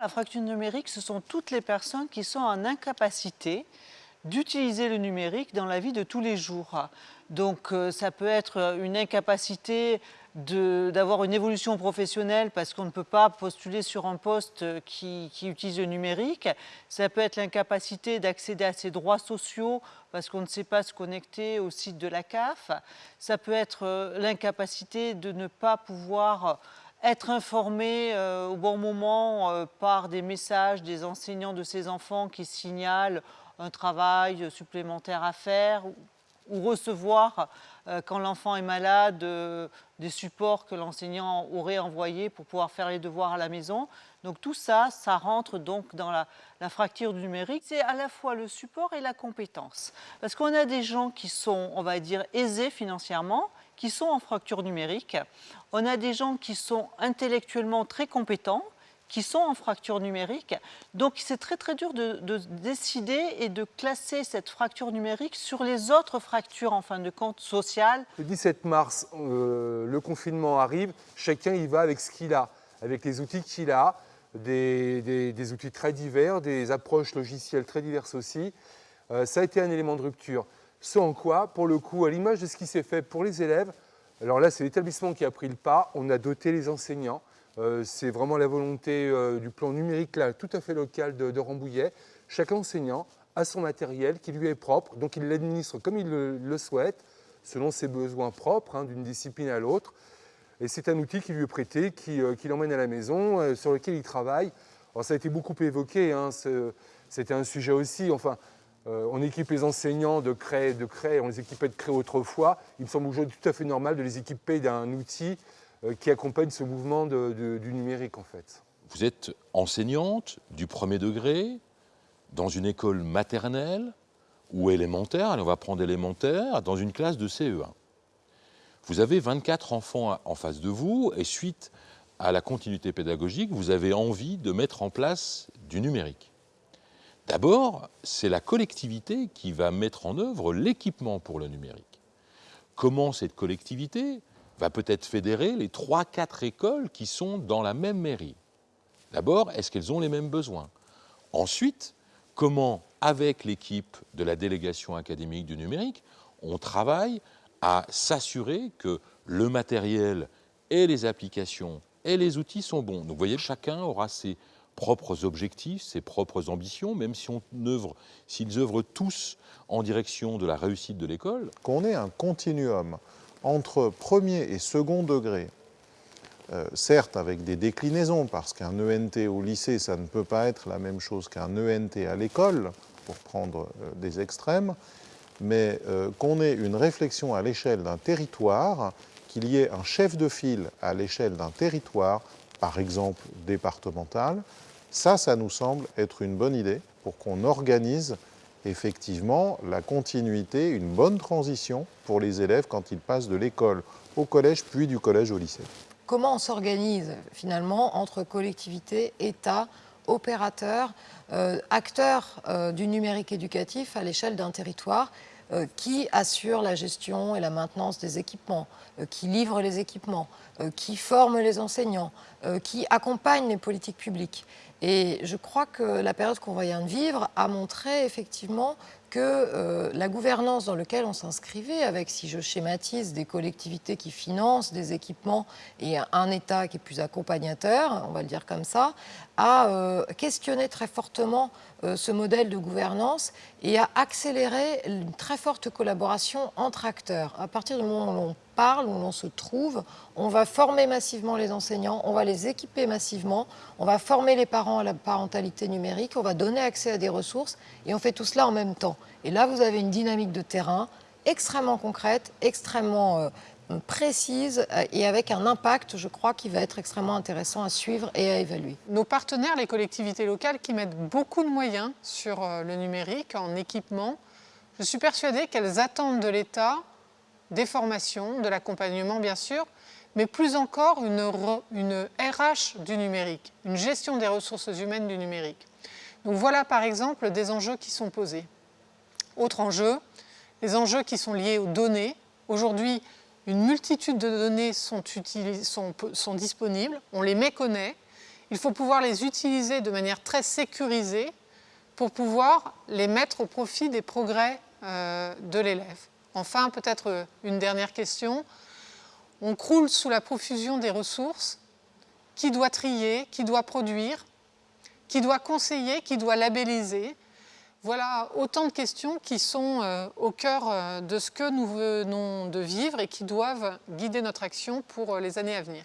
La fracture numérique, ce sont toutes les personnes qui sont en incapacité d'utiliser le numérique dans la vie de tous les jours. Donc euh, ça peut être une incapacité d'avoir une évolution professionnelle parce qu'on ne peut pas postuler sur un poste qui, utilise le numérique. Ça peut être l'incapacité d'accéder à ses droits sociaux parce qu'on ne sait pas se connecter au site de la CAF. Ça peut être euh, l'incapacité de ne pas pouvoir être informé euh, au bon moment euh, par des messages des enseignants de ses enfants qui signalent un travail supplémentaire à faire ou recevoir, euh, quand l'enfant est malade, des supports que l'enseignant aurait envoyés pour pouvoir faire les devoirs à la maison. Donc tout ça, ça rentre donc dans la, la fracture du numérique. C'est à la fois le support et la compétence. Parce qu'on a des gens qui sont, on va dire, aisés financièrement, qui sont en fracture numérique. On a des gens qui sont intellectuellement très compétents, qui sont en fracture numérique. Donc c'est très très dur de, de, décider et de classer cette fracture numérique sur les autres fractures en fin de compte sociales. Le 17 mars, euh, le confinement arrive, chacun y va avec ce qu'il a, avec les outils qu'il a, des, outils très divers, des approches logicielles très diverses aussi. Euh, ça a été un élément de rupture. Ce en quoi, pour le coup, à l'image de ce qui s'est fait pour les élèves, alors là c'est l'établissement qui a pris le pas, on a doté les enseignants, euh, c'est vraiment la volonté euh, du plan numérique là, tout à fait local de, Rambouillet. Chaque enseignant a son matériel qui lui est propre, donc il l'administre comme il le, souhaite, selon ses besoins propres, hein, d'une discipline à l'autre. Et c'est un outil qui lui est prêté, qui, euh, l'emmène à la maison, sur lequel il travaille. Alors, ça a été beaucoup évoqué, hein, c'était un sujet aussi. Enfin, euh, on équipe les enseignants de craie, de craie, on les équipait de craie autrefois. Il me semble aujourd'hui tout à fait normal de les équiper d'un outil euh, qui accompagne ce mouvement du numérique en fait. Vous êtes enseignante du premier degré dans une école maternelle ou élémentaire, allez on va prendre élémentaire, dans une classe de CE1. Vous avez 24 enfants en face de vous et suite à la continuité pédagogique, vous avez envie de mettre en place du numérique. D'abord, c'est la collectivité qui va mettre en œuvre l'équipement pour le numérique. Comment cette collectivité va peut-être fédérer les 3-4 écoles qui sont dans la même mairie? D'abord, est-ce qu'elles ont les mêmes besoins? Ensuite, comment, avec l'équipe de la délégation académique du numérique, on travaille à s'assurer que le matériel et les applications et les outils sont bons? Donc vous voyez, chacun aura ses propres objectifs, ses propres ambitions, même si on œuvre, s'ils œuvrent tous en direction de la réussite de l'école. Qu'on ait un continuum entre premier et second degré, euh, certes avec des déclinaisons, parce qu'un ENT au lycée, ça ne peut pas être la même chose qu'un ENT à l'école, pour prendre euh, des extrêmes, mais euh, qu'on ait une réflexion à l'échelle d'un territoire, qu'il y ait un chef de file à l'échelle d'un territoire, par exemple départemental, ça, ça nous semble être une bonne idée pour qu'on organise effectivement la continuité, une bonne transition pour les élèves quand ils passent de l'école au collège, puis du collège au lycée. Comment on s'organise finalement entre collectivités, État, opérateurs, euh, acteurs euh, du numérique éducatif à l'échelle d'un territoire qui assure la gestion et la maintenance des équipements, euh, qui livre les équipements, euh, qui forme les enseignants, qui accompagne les politiques publiques. Et je crois que la période qu'on vient de vivre a montré effectivement que euh, la gouvernance dans laquelle on s'inscrivait, avec, si je schématise, des collectivités qui financent des équipements et un État qui est plus accompagnateur, on va le dire comme ça, a euh, questionné très fortement euh, ce modèle de gouvernance et a accéléré une très forte collaboration entre acteurs. À partir du moment où où l'on se trouve, on va former massivement les enseignants, on va les équiper massivement, on va former les parents à la parentalité numérique, on va donner accès à des ressources et on fait tout cela en même temps. Et là, vous avez une dynamique de terrain extrêmement concrète, extrêmement euh, précise euh, et avec un impact, je crois, qui va être extrêmement intéressant à suivre et à évaluer. Nos partenaires, les collectivités locales, qui mettent beaucoup de moyens sur euh, le numérique, en équipement, je suis persuadée qu'elles attendent de l'État des formations, de l'accompagnement bien sûr, mais plus encore une, RH du numérique, une gestion des ressources humaines du numérique. Donc voilà par exemple des enjeux qui sont posés. Autre enjeu, les enjeux qui sont liés aux données. Aujourd'hui, une multitude de données sont, disponibles, on les méconnaît, Il faut pouvoir les utiliser de manière très sécurisée pour pouvoir les mettre au profit des progrès euh, de l'élève. Enfin, peut-être euh, une dernière question. On croule sous la profusion des ressources. Qui doit trier Qui doit produire Qui doit conseiller Qui doit labelliser? Voilà autant de questions qui sont euh, au cœur de ce que nous venons de vivre et qui doivent guider notre action pour les années à venir.